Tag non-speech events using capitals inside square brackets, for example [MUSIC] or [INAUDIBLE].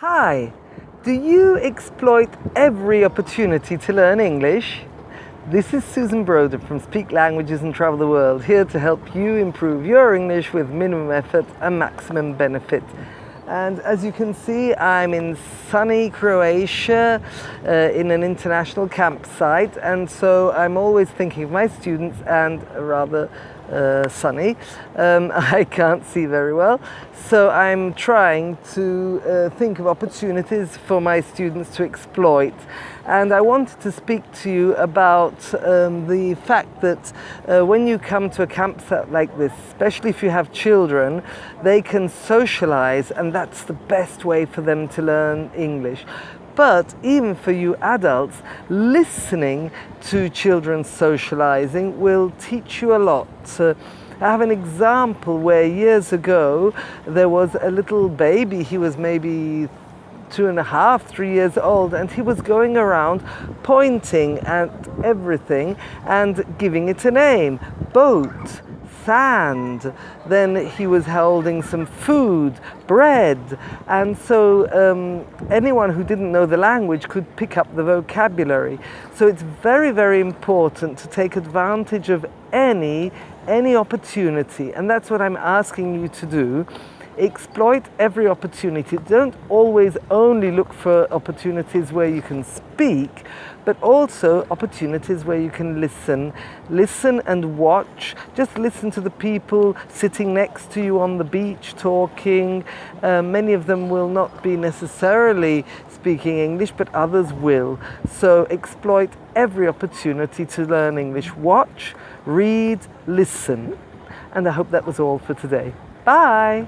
Hi, do you exploit every opportunity to learn English? This is Susan Broder from Speak Languages and Travel the World, here to help you improve your English with minimum effort and maximum benefit. And as you can see, I'm in sunny Croatia uh, in an international campsite. And so I'm always thinking of my students and rather uh, sunny. Um, [LAUGHS] I can't see very well. So I'm trying to uh, think of opportunities for my students to exploit. And I wanted to speak to you about um, the fact that uh, when you come to a campsite like this, especially if you have children, they can socialize and that's the best way for them to learn English. But even for you adults, listening to children socializing will teach you a lot. Uh, I have an example where years ago there was a little baby, he was maybe two and a half, three years old, and he was going around pointing at everything and giving it a name. Boat, sand. Then he was holding some food, bread. And so um, anyone who didn't know the language could pick up the vocabulary. So it's very, very important to take advantage of any, any opportunity. And that's what I'm asking you to do exploit every opportunity. Don't always only look for opportunities where you can speak, but also opportunities where you can listen. Listen and watch. Just listen to the people sitting next to you on the beach talking. Uh, many of them will not be necessarily speaking English, but others will. So exploit every opportunity to learn English. Watch, read, listen. And I hope that was all for today. Bye!